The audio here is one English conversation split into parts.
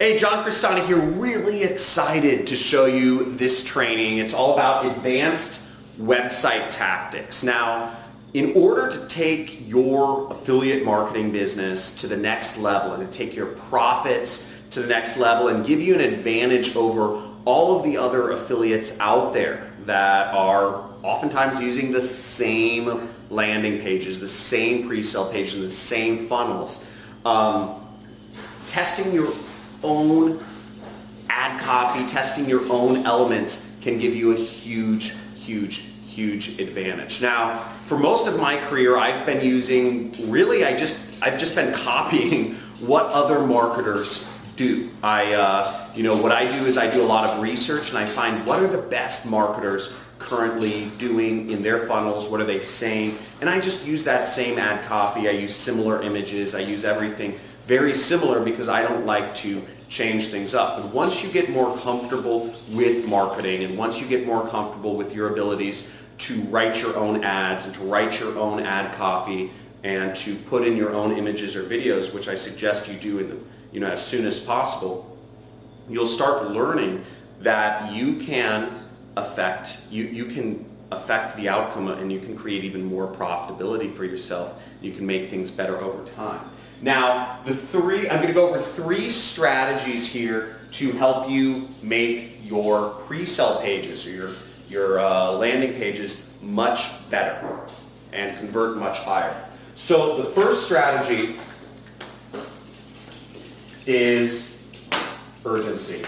Hey, John Crestani here, really excited to show you this training. It's all about advanced website tactics. Now, in order to take your affiliate marketing business to the next level and to take your profits to the next level and give you an advantage over all of the other affiliates out there that are oftentimes using the same landing pages, the same pre-sale pages, the same funnels, um, testing your own ad copy, testing your own elements can give you a huge, huge, huge advantage. Now, for most of my career, I've been using, really, I just, I've just been copying what other marketers do. I, uh, you know, what I do is I do a lot of research and I find what are the best marketers currently doing in their funnels, what are they saying, and I just use that same ad copy, I use similar images, I use everything very similar because I don't like to change things up. But once you get more comfortable with marketing and once you get more comfortable with your abilities to write your own ads and to write your own ad copy and to put in your own images or videos, which I suggest you do in the, you know, as soon as possible, you'll start learning that you can affect, you, you can affect the outcome and you can create even more profitability for yourself. You can make things better over time. Now, the three, I'm going to go over three strategies here to help you make your pre-sale pages or your, your uh, landing pages much better and convert much higher. So the first strategy is urgency.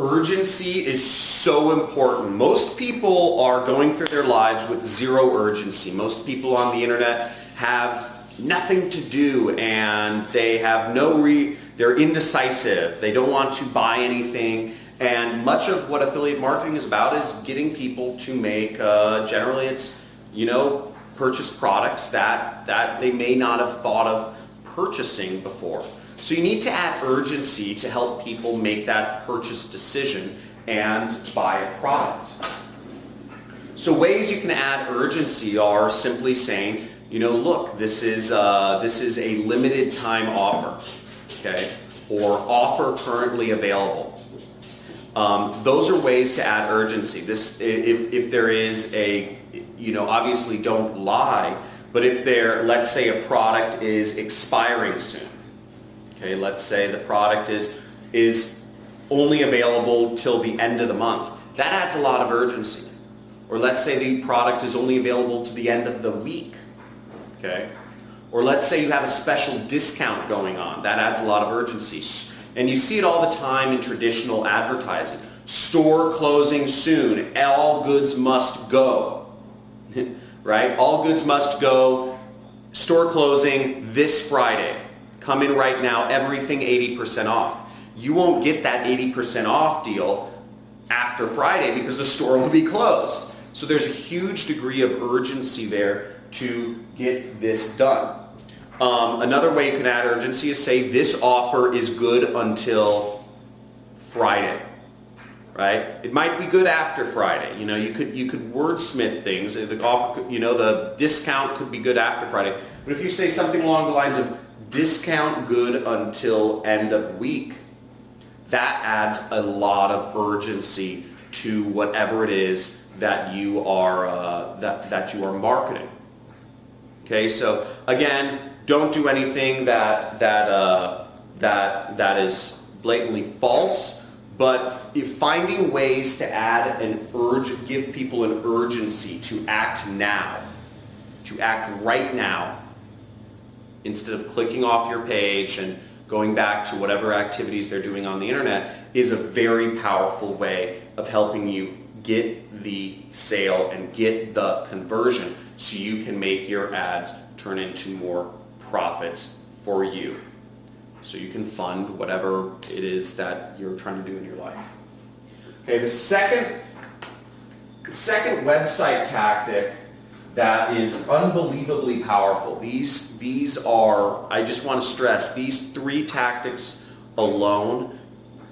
Urgency is so important. Most people are going through their lives with zero urgency. Most people on the internet have nothing to do and they have no re they're indecisive. They don't want to buy anything. And much of what affiliate marketing is about is getting people to make, uh, generally it's, you know, purchase products that, that they may not have thought of purchasing before. So you need to add urgency to help people make that purchase decision and buy a product. So ways you can add urgency are simply saying, you know, look, this is, uh, this is a limited time offer, okay, or offer currently available. Um, those are ways to add urgency. This, if, if there is a, you know, obviously don't lie, but if there, let's say a product is expiring soon, Okay, let's say the product is, is only available till the end of the month. That adds a lot of urgency. Or let's say the product is only available to the end of the week. Okay? Or let's say you have a special discount going on. That adds a lot of urgency. And you see it all the time in traditional advertising. Store closing soon. All goods must go. right? All goods must go. Store closing this Friday. Come in right now, everything 80% off. You won't get that 80% off deal after Friday because the store will be closed. So there's a huge degree of urgency there to get this done. Um, another way you can add urgency is say this offer is good until Friday, right? It might be good after Friday. You know, you could you could wordsmith things. The offer, you know, the discount could be good after Friday. But if you say something along the lines of discount good until end of week. That adds a lot of urgency to whatever it is that you are uh, that that you are marketing. Okay, so again, don't do anything that that uh, that that is blatantly false. But finding ways to add an urge, give people an urgency to act now, to act right now instead of clicking off your page and going back to whatever activities they're doing on the internet is a very powerful way of helping you get the sale and get the conversion so you can make your ads turn into more profits for you. So you can fund whatever it is that you're trying to do in your life. Okay, the second, the second website tactic that is unbelievably powerful. These, these are, I just want to stress, these three tactics alone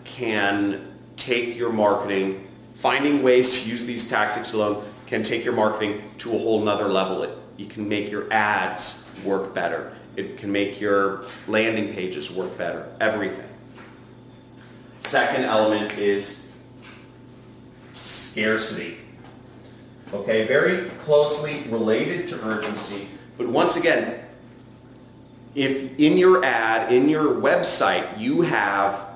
can take your marketing, finding ways to use these tactics alone can take your marketing to a whole nother level. It, you can make your ads work better. It can make your landing pages work better, everything. Second element is scarcity. Okay, very closely related to urgency, but once again, if in your ad, in your website, you have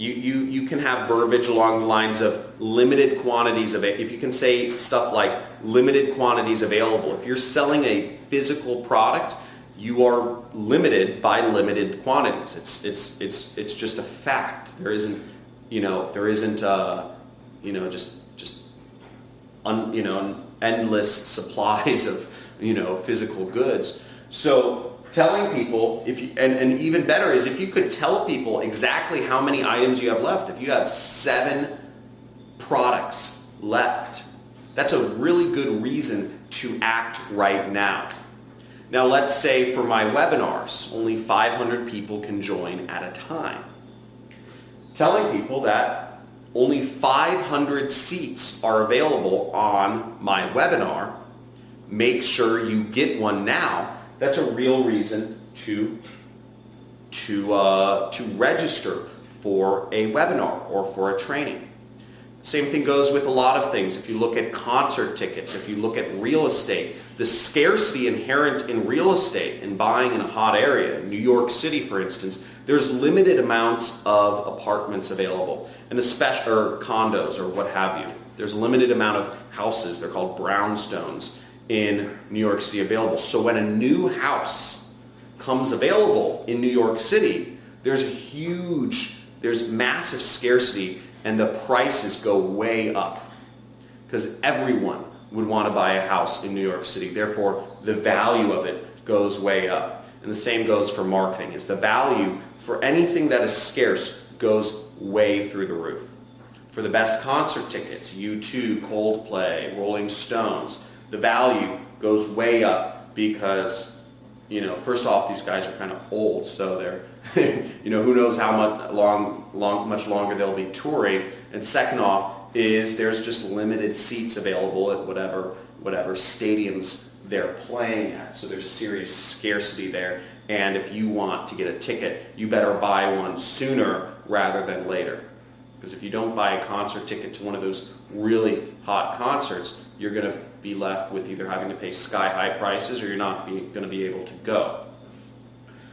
you, you, you can have verbiage along the lines of limited quantities of it. If you can say stuff like limited quantities available. If you're selling a physical product, you are limited by limited quantities. It's, it's, it's, it's just a fact. There isn't, you know, there isn't, uh, you know, just, just, un, you know, endless supplies of, you know, physical goods. So telling people if you, and, and even better is if you could tell people exactly how many items you have left. If you have seven products left, that's a really good reason to act right now. Now let's say for my webinars, only 500 people can join at a time. Telling people that only 500 seats are available on my webinar, make sure you get one now that's a real reason to, to, uh, to register for a webinar or for a training. Same thing goes with a lot of things. If you look at concert tickets, if you look at real estate, the scarcity inherent in real estate and buying in a hot area, New York City for instance, there's limited amounts of apartments available and especially or condos or what have you. There's a limited amount of houses, they're called brownstones, in New York City available. So when a new house comes available in New York City, there's a huge, there's massive scarcity and the prices go way up because everyone would want to buy a house in New York City. Therefore, the value of it goes way up. And the same goes for marketing, is the value for anything that is scarce goes way through the roof. For the best concert tickets, U2, Coldplay, Rolling Stones, the value goes way up because, you know, first off, these guys are kind of old, so they're, you know, who knows how much long, long, much longer they'll be touring. And second off is there's just limited seats available at whatever, whatever stadiums they're playing at. So there's serious scarcity there. And if you want to get a ticket, you better buy one sooner rather than later. Because if you don't buy a concert ticket to one of those really hot concerts, you're going to be left with either having to pay sky-high prices or you're not going to be able to go.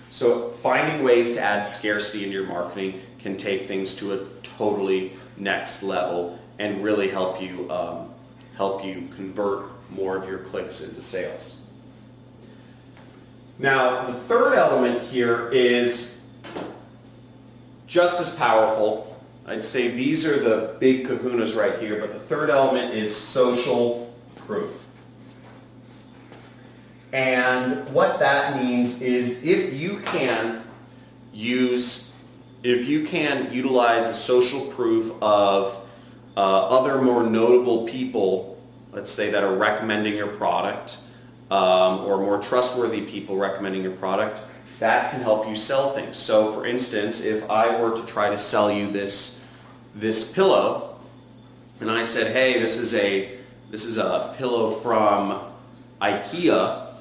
So finding ways to add scarcity into your marketing can take things to a totally next level and really help you um, help you convert more of your clicks into sales. Now, the third element here is just as powerful I'd say these are the big kahunas right here, but the third element is social proof. And what that means is if you can use, if you can utilize the social proof of uh, other more notable people, let's say that are recommending your product, um, or more trustworthy people recommending your product, that can help you sell things. So for instance, if I were to try to sell you this this pillow and I said, hey, this is a, this is a pillow from IKEA,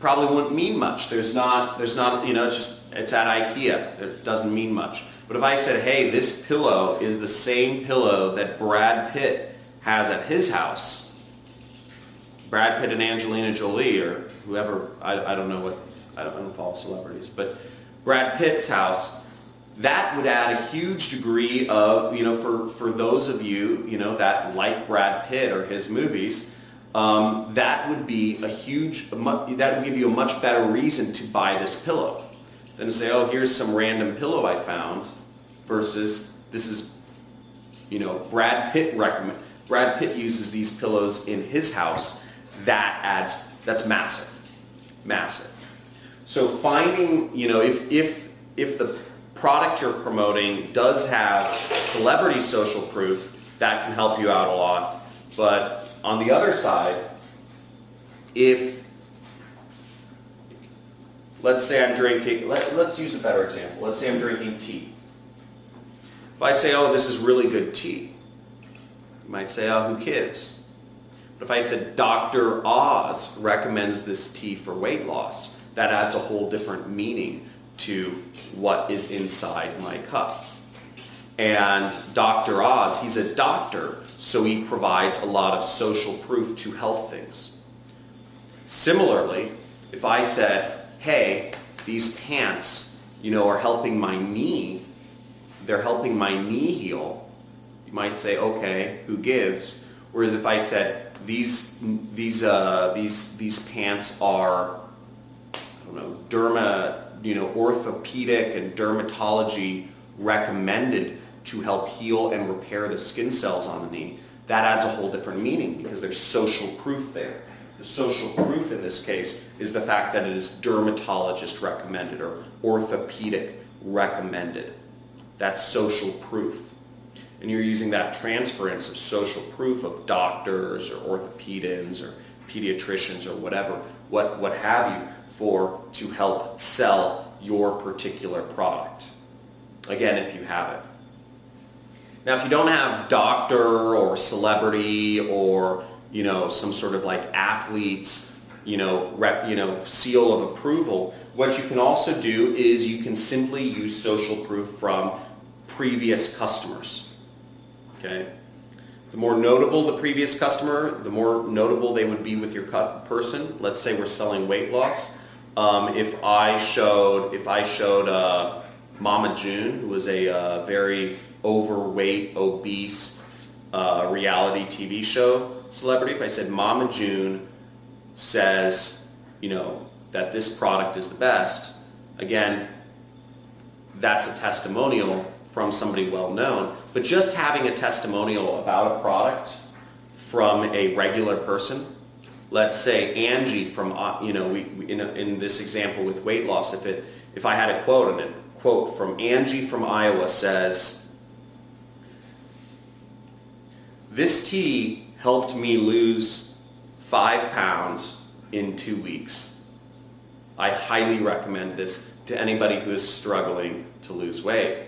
probably wouldn't mean much. There's not, there's not, you know, it's just, it's at IKEA. It doesn't mean much. But if I said, hey, this pillow is the same pillow that Brad Pitt has at his house, Brad Pitt and Angelina Jolie or whoever, I, I don't know what, I don't, I don't follow celebrities, but Brad Pitt's house, that would add a huge degree of, you know, for, for those of you, you know, that like Brad Pitt or his movies, um, that would be a huge, that would give you a much better reason to buy this pillow than to say, oh, here's some random pillow I found versus this is, you know, Brad Pitt recommend, Brad Pitt uses these pillows in his house. That adds, that's massive, massive. So finding, you know, if, if, if the product you're promoting does have celebrity social proof, that can help you out a lot. But on the other side, if, let's say I'm drinking, let, let's use a better example. Let's say I'm drinking tea. If I say, oh, this is really good tea, you might say, oh, who cares? But if I said Dr. Oz recommends this tea for weight loss, that adds a whole different meaning to what is inside my cup. And Dr. Oz, he's a doctor, so he provides a lot of social proof to health things. Similarly, if I said, hey, these pants, you know, are helping my knee, they're helping my knee heal, you might say, okay, who gives? Whereas if I said, these, these, uh, these, these pants are, I don't know, derma, you know, orthopedic and dermatology recommended to help heal and repair the skin cells on the knee, that adds a whole different meaning because there's social proof there. The social proof in this case is the fact that it is dermatologist recommended or orthopedic recommended. That's social proof. And you're using that transference of social proof of doctors or orthopedians or pediatricians or whatever, what, what have you, for to help sell your particular product. Again, if you have it. Now, if you don't have doctor or celebrity or, you know, some sort of like athlete's, you know, rep, you know, seal of approval, what you can also do is you can simply use social proof from previous customers. Okay? The more notable the previous customer, the more notable they would be with your person. Let's say we're selling weight loss. Um, if I showed, if I showed uh, Mama June, who was a uh, very overweight, obese uh, reality TV show celebrity, if I said Mama June says, you know, that this product is the best, again, that's a testimonial from somebody well known. But just having a testimonial about a product from a regular person, let's say Angie from, uh, you know, we, in, in this example with weight loss, if, it, if I had a quote and a quote from Angie from Iowa says, This tea helped me lose five pounds in two weeks. I highly recommend this to anybody who is struggling to lose weight.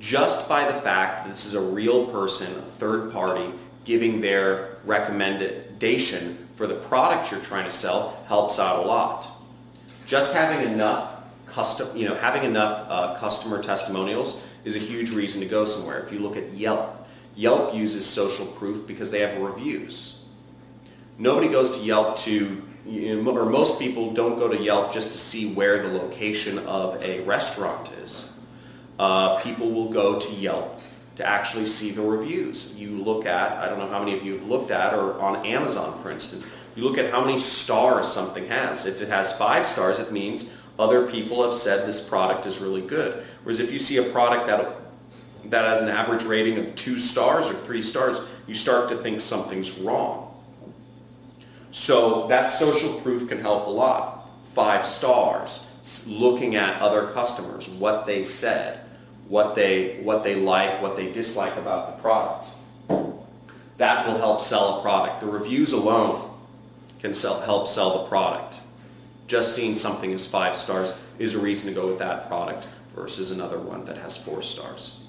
Just by the fact that this is a real person, a third party, giving their recommendation for the product you're trying to sell helps out a lot. Just having enough custom, you know, having enough uh, customer testimonials is a huge reason to go somewhere. If you look at Yelp, Yelp uses social proof because they have reviews. Nobody goes to Yelp to, or most people don't go to Yelp just to see where the location of a restaurant is. Uh, people will go to Yelp to actually see the reviews. You look at, I don't know how many of you have looked at, or on Amazon for instance, you look at how many stars something has. If it has five stars, it means other people have said this product is really good. Whereas if you see a product that that has an average rating of two stars or three stars, you start to think something's wrong. So that social proof can help a lot. Five stars, looking at other customers, what they said, what they, what they like, what they dislike about the product. That will help sell a product. The reviews alone can sell, help sell the product. Just seeing something as five stars is a reason to go with that product versus another one that has four stars.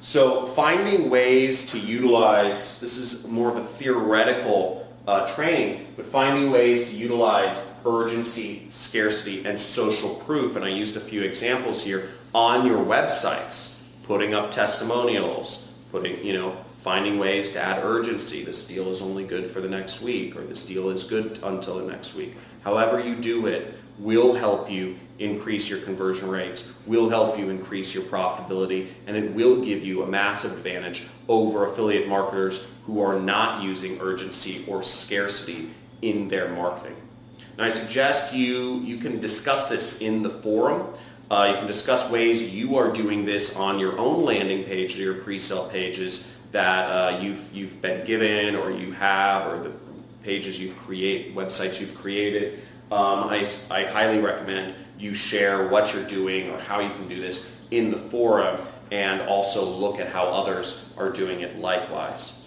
So finding ways to utilize, this is more of a theoretical uh, training, but finding ways to utilize urgency, scarcity, and social proof, and I used a few examples here, on your websites, putting up testimonials, putting, you know, finding ways to add urgency. This deal is only good for the next week, or this deal is good until the next week. However you do it will help you increase your conversion rates, will help you increase your profitability, and it will give you a massive advantage over affiliate marketers who are not using urgency or scarcity in their marketing. Now I suggest you, you can discuss this in the forum. Uh, you can discuss ways you are doing this on your own landing page or your pre-sale pages that uh, you've, you've been given or you have or the pages you've created, websites you've created. Um, I, I highly recommend you share what you're doing or how you can do this in the forum and also look at how others are doing it likewise.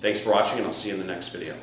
Thanks for watching and I'll see you in the next video.